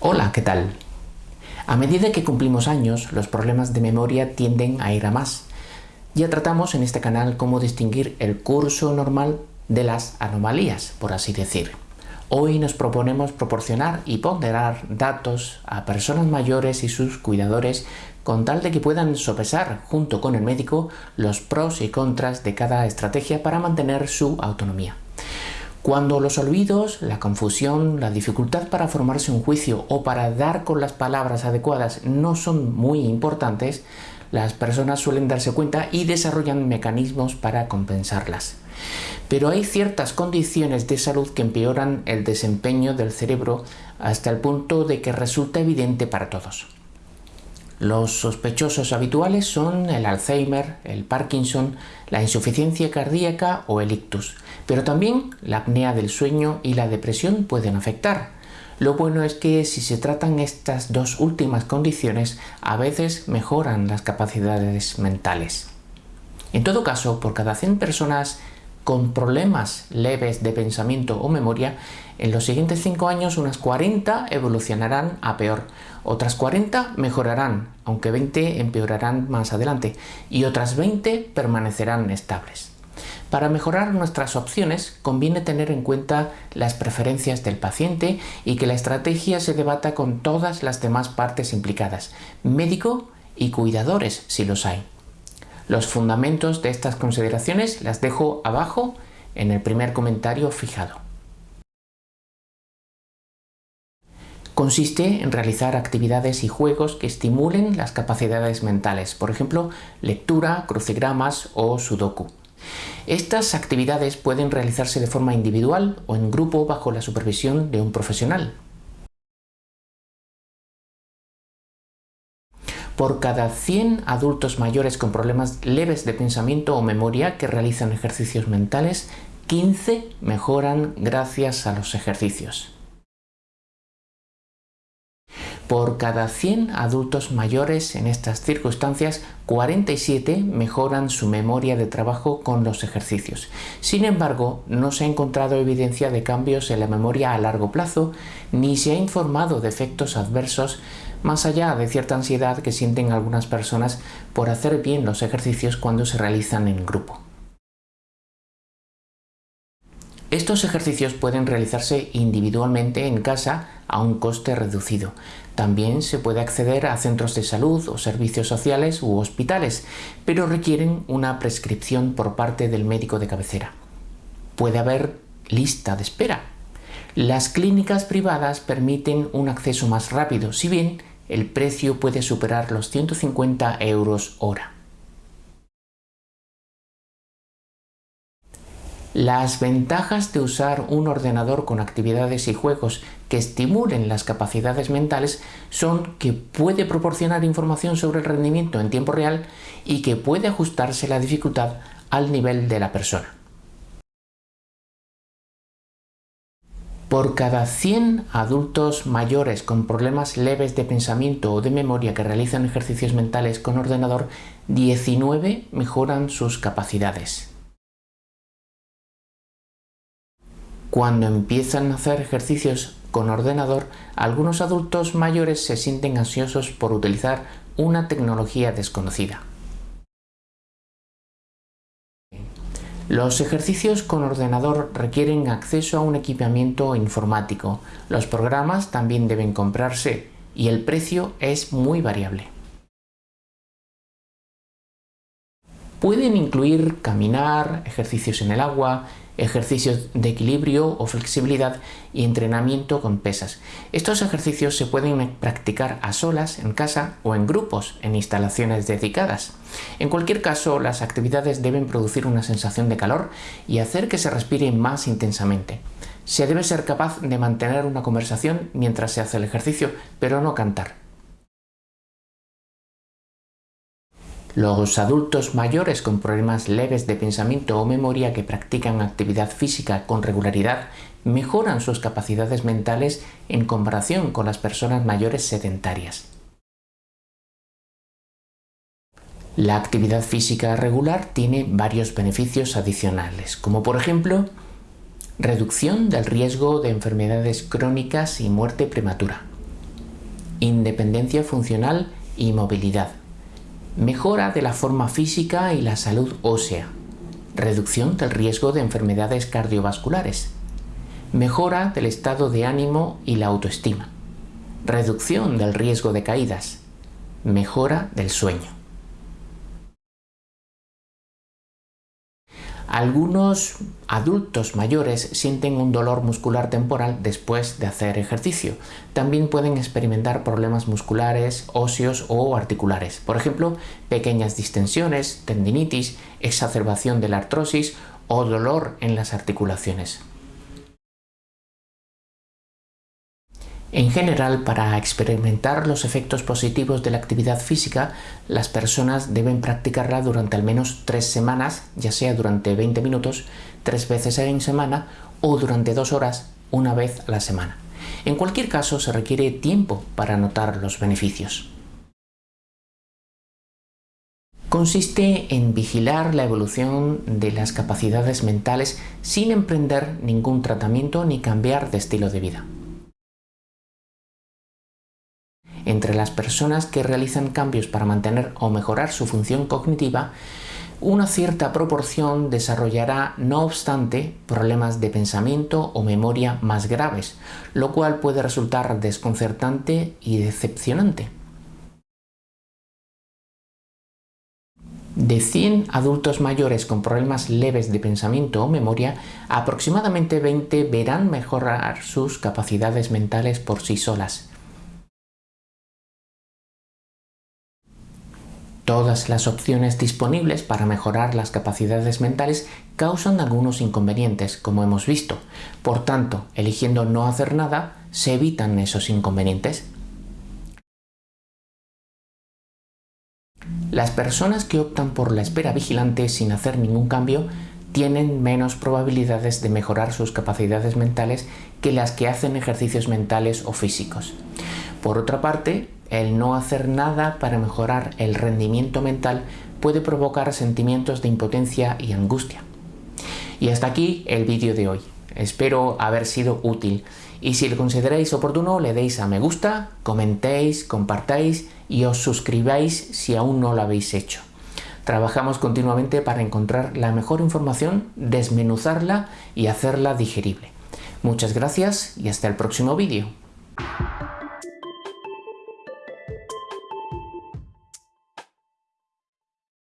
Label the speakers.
Speaker 1: Hola, ¿qué tal? A medida que cumplimos años, los problemas de memoria tienden a ir a más. Ya tratamos en este canal cómo distinguir el curso normal de las anomalías, por así decir. Hoy nos proponemos proporcionar y ponderar datos a personas mayores y sus cuidadores con tal de que puedan sopesar junto con el médico los pros y contras de cada estrategia para mantener su autonomía. Cuando los olvidos, la confusión, la dificultad para formarse un juicio o para dar con las palabras adecuadas no son muy importantes, las personas suelen darse cuenta y desarrollan mecanismos para compensarlas. Pero hay ciertas condiciones de salud que empeoran el desempeño del cerebro hasta el punto de que resulta evidente para todos. Los sospechosos habituales son el Alzheimer, el Parkinson, la insuficiencia cardíaca o el ictus, pero también la apnea del sueño y la depresión pueden afectar. Lo bueno es que si se tratan estas dos últimas condiciones, a veces mejoran las capacidades mentales. En todo caso, por cada 100 personas con problemas leves de pensamiento o memoria, en los siguientes 5 años unas 40 evolucionarán a peor, otras 40 mejorarán, aunque 20 empeorarán más adelante, y otras 20 permanecerán estables. Para mejorar nuestras opciones conviene tener en cuenta las preferencias del paciente y que la estrategia se debata con todas las demás partes implicadas, médico y cuidadores si los hay. Los fundamentos de estas consideraciones las dejo abajo en el primer comentario fijado. Consiste en realizar actividades y juegos que estimulen las capacidades mentales, por ejemplo, lectura, crucigramas o sudoku. Estas actividades pueden realizarse de forma individual o en grupo bajo la supervisión de un profesional. Por cada 100 adultos mayores con problemas leves de pensamiento o memoria que realizan ejercicios mentales, 15 mejoran gracias a los ejercicios. Por cada 100 adultos mayores en estas circunstancias, 47 mejoran su memoria de trabajo con los ejercicios. Sin embargo, no se ha encontrado evidencia de cambios en la memoria a largo plazo, ni se ha informado de efectos adversos más allá de cierta ansiedad que sienten algunas personas por hacer bien los ejercicios cuando se realizan en grupo. Estos ejercicios pueden realizarse individualmente en casa a un coste reducido. También se puede acceder a centros de salud o servicios sociales u hospitales, pero requieren una prescripción por parte del médico de cabecera. Puede haber lista de espera. Las clínicas privadas permiten un acceso más rápido, si bien el precio puede superar los 150 euros hora. Las ventajas de usar un ordenador con actividades y juegos que estimulen las capacidades mentales son que puede proporcionar información sobre el rendimiento en tiempo real y que puede ajustarse la dificultad al nivel de la persona. Por cada 100 adultos mayores con problemas leves de pensamiento o de memoria que realizan ejercicios mentales con ordenador, 19 mejoran sus capacidades. Cuando empiezan a hacer ejercicios con ordenador, algunos adultos mayores se sienten ansiosos por utilizar una tecnología desconocida. Los ejercicios con ordenador requieren acceso a un equipamiento informático. Los programas también deben comprarse y el precio es muy variable. Pueden incluir caminar, ejercicios en el agua, ejercicios de equilibrio o flexibilidad y entrenamiento con pesas. Estos ejercicios se pueden practicar a solas, en casa o en grupos, en instalaciones dedicadas. En cualquier caso, las actividades deben producir una sensación de calor y hacer que se respire más intensamente. Se debe ser capaz de mantener una conversación mientras se hace el ejercicio, pero no cantar. Los adultos mayores con problemas leves de pensamiento o memoria que practican actividad física con regularidad mejoran sus capacidades mentales en comparación con las personas mayores sedentarias. La actividad física regular tiene varios beneficios adicionales, como por ejemplo reducción del riesgo de enfermedades crónicas y muerte prematura, independencia funcional y movilidad, mejora de la forma física y la salud ósea, reducción del riesgo de enfermedades cardiovasculares, mejora del estado de ánimo y la autoestima, reducción del riesgo de caídas, mejora del sueño. Algunos adultos mayores sienten un dolor muscular temporal después de hacer ejercicio. También pueden experimentar problemas musculares, óseos o articulares. Por ejemplo, pequeñas distensiones, tendinitis, exacerbación de la artrosis o dolor en las articulaciones. En general, para experimentar los efectos positivos de la actividad física, las personas deben practicarla durante al menos tres semanas, ya sea durante 20 minutos, tres veces en semana o durante dos horas, una vez a la semana. En cualquier caso, se requiere tiempo para notar los beneficios. Consiste en vigilar la evolución de las capacidades mentales sin emprender ningún tratamiento ni cambiar de estilo de vida. Entre las personas que realizan cambios para mantener o mejorar su función cognitiva, una cierta proporción desarrollará, no obstante, problemas de pensamiento o memoria más graves, lo cual puede resultar desconcertante y decepcionante. De 100 adultos mayores con problemas leves de pensamiento o memoria, aproximadamente 20 verán mejorar sus capacidades mentales por sí solas. Todas las opciones disponibles para mejorar las capacidades mentales causan algunos inconvenientes, como hemos visto. Por tanto, eligiendo no hacer nada, se evitan esos inconvenientes. Las personas que optan por la espera vigilante sin hacer ningún cambio tienen menos probabilidades de mejorar sus capacidades mentales que las que hacen ejercicios mentales o físicos. Por otra parte, el no hacer nada para mejorar el rendimiento mental puede provocar sentimientos de impotencia y angustia. Y hasta aquí el vídeo de hoy. Espero haber sido útil y si lo consideráis oportuno le deis a me gusta, comentéis, compartáis y os suscribáis si aún no lo habéis hecho. Trabajamos continuamente para encontrar la mejor información, desmenuzarla y hacerla digerible. Muchas gracias y hasta el próximo vídeo.